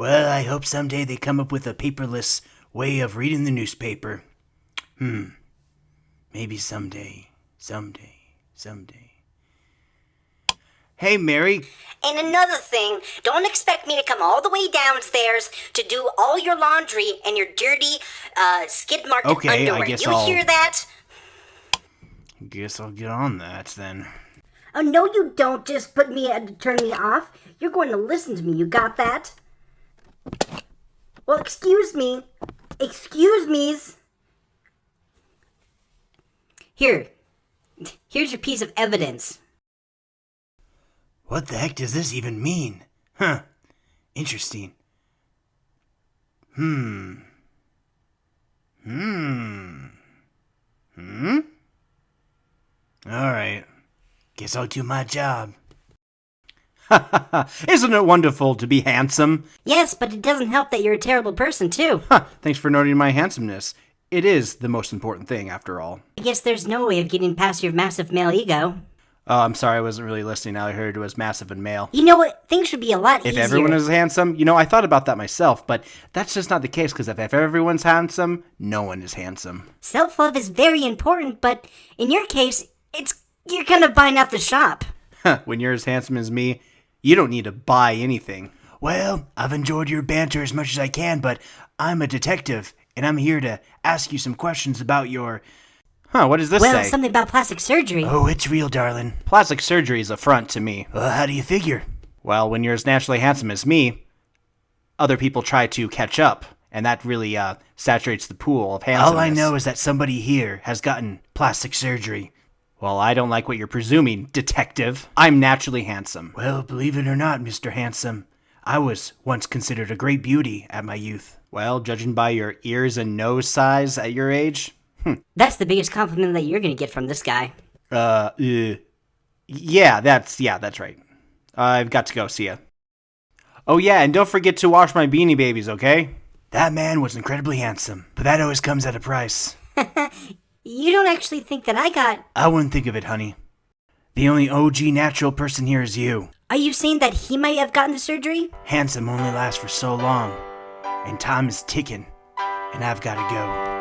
Well, I hope someday they come up with a paperless way of reading the newspaper. Hmm. Maybe someday. Someday. Someday. Hey, Mary. And another thing, don't expect me to come all the way downstairs to do all your laundry and your dirty uh, skid marked Okay, I underwear. guess you I'll- hear that? Guess I'll get on that then. Oh no, you don't. Just put me uh, turn me off. You're going to listen to me. You got that? Well, excuse me. Excuse me's. Here. Here's your piece of evidence. What the heck does this even mean? Huh. Interesting. Hmm. Hmm. Hmm? Alright. Guess I'll do my job. Isn't it wonderful to be handsome? Yes, but it doesn't help that you're a terrible person too. Huh, thanks for noting my handsomeness. It is the most important thing, after all. I guess there's no way of getting past your massive male ego. Oh, I'm sorry, I wasn't really listening. All I heard it was massive and male. You know what? Things should be a lot easier. If easier. everyone is handsome, you know, I thought about that myself, but that's just not the case because if everyone's handsome, no one is handsome. Self love is very important, but in your case, it's you're kind of buying out the shop. when you're as handsome as me, you don't need to buy anything. Well, I've enjoyed your banter as much as I can, but I'm a detective, and I'm here to ask you some questions about your. Huh, what does this Well, say? something about plastic surgery. Oh, it's real, darling. Plastic surgery is a front to me. Well, how do you figure? Well, when you're as naturally handsome as me, other people try to catch up, and that really uh, saturates the pool of handsomeness. All I know is that somebody here has gotten plastic surgery. Well, I don't like what you're presuming, detective. I'm naturally handsome. Well, believe it or not, Mr. Handsome, I was once considered a great beauty at my youth. Well, judging by your ears and nose size at your age, That's the biggest compliment that you're gonna get from this guy. Uh, uh, yeah, that's yeah, that's right. I've got to go. See ya. Oh yeah, and don't forget to wash my beanie babies, okay? That man was incredibly handsome, but that always comes at a price. You don't actually think that I got. I wouldn't think of it, honey. The only OG natural person here is you. Are you saying that he might have gotten the surgery? Handsome only lasts for so long, and time is ticking, and I've got to go.